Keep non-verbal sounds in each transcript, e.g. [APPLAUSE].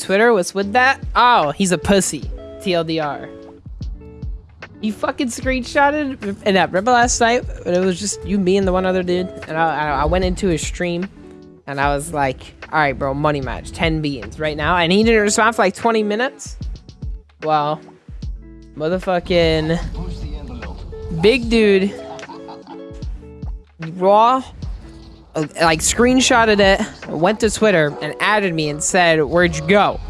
Twitter? What's with that? Oh, he's a pussy. TLDR. You fucking screenshotted and that remember last night it was just you, me, and the one other dude, and I, I went into his stream, and I was like, "All right, bro, money match, ten beans right now," and he didn't respond for like twenty minutes. Well, motherfucking big dude, raw, Uh, like screenshotted it, went to Twitter and added me and said, "Where'd you go?"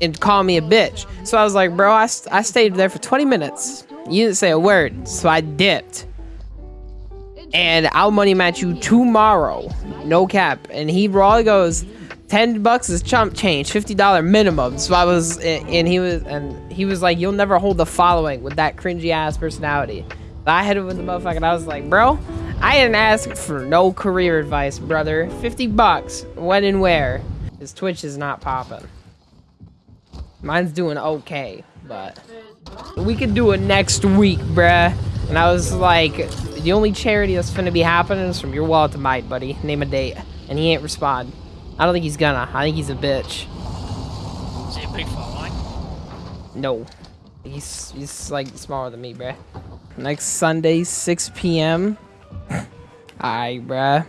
and call me a bitch. So I was like, bro, I, I stayed there for 20 minutes. You didn't say a word, so I dipped. And I'll money match you tomorrow. No cap. And he raw goes, 10 bucks is chump change, $50 minimum. So I was, and he was, and he was like, you'll never hold the following with that cringy ass personality. I hit him with the motherfucker and I was like, bro, I didn't ask for no career advice, brother. 50 bucks, when and where? His Twitch is not popping. Mine's doing okay, but we could do it next week, bruh. And I was like, the only charity that's gonna be happening is from your wallet to mine, buddy. Name a date. And he ain't respond. I don't think he's gonna. I think he's a bitch. Is he a big following? No. He's, he's like smaller than me, bruh. Next Sunday, 6 p.m. Alright, bruh.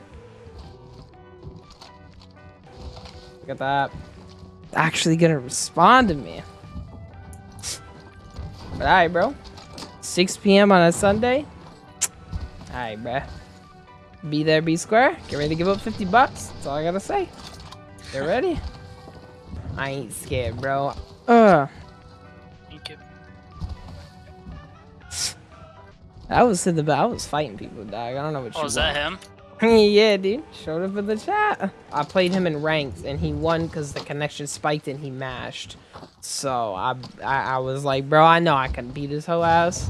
Look at that actually gonna respond to me. But alright, bro. 6 p.m. on a Sunday. Alright, bro. Be there, be square. Get ready to give up 50 bucks. That's all I gotta say. Get ready. I ain't scared, bro. Ugh. I was in the I was fighting people, dog. I don't know what oh, you. Oh, is that him? [LAUGHS] yeah, dude. Showed up in the chat. I played him in ranked, and he won because the connection spiked and he mashed. So I, I, I was like, bro, I know I can beat his whole ass.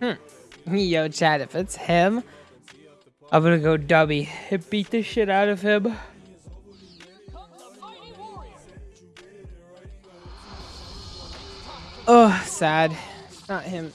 Hmm. Yo, Chad, if it's him, I'm gonna go and beat the shit out of him. Oh, sad. Not him.